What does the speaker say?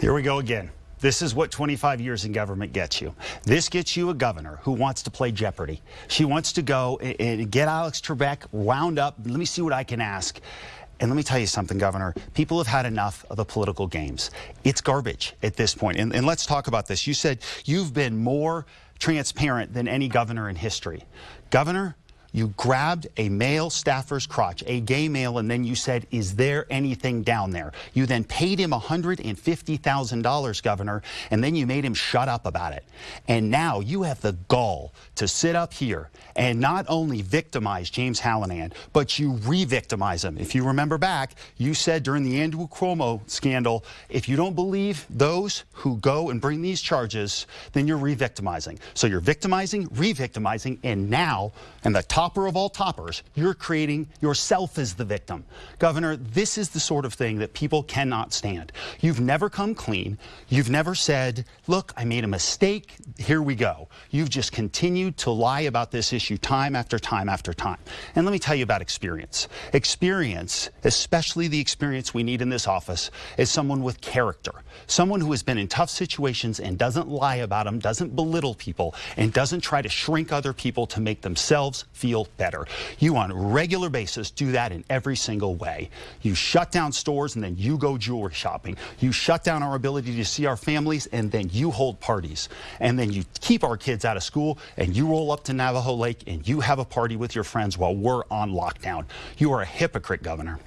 Here we go again. This is what 25 years in government gets you. This gets you a governor who wants to play Jeopardy. She wants to go and get Alex Trebek wound up. Let me see what I can ask. And let me tell you something, Governor. People have had enough of the political games. It's garbage at this point. And, and let's talk about this. You said you've been more transparent than any governor in history. Governor, you grabbed a male staffer's crotch, a gay male, and then you said, is there anything down there? You then paid him $150,000, Governor, and then you made him shut up about it. And now you have the gall to sit up here and not only victimize James Hallinan, but you re-victimize him. If you remember back, you said during the Andrew Cuomo scandal, if you don't believe those who go and bring these charges, then you're re-victimizing. So you're victimizing, re-victimizing, and now, and the top topper of all toppers, you're creating yourself as the victim. Governor, this is the sort of thing that people cannot stand. You've never come clean. You've never said, look, I made a mistake. Here we go. You've just continued to lie about this issue time after time after time. And let me tell you about experience. Experience, especially the experience we need in this office, is someone with character, someone who has been in tough situations and doesn't lie about them, doesn't belittle people, and doesn't try to shrink other people to make themselves feel feel better. You on a regular basis do that in every single way. You shut down stores and then you go jewelry shopping. You shut down our ability to see our families and then you hold parties. And then you keep our kids out of school and you roll up to Navajo Lake and you have a party with your friends while we're on lockdown. You are a hypocrite, Governor.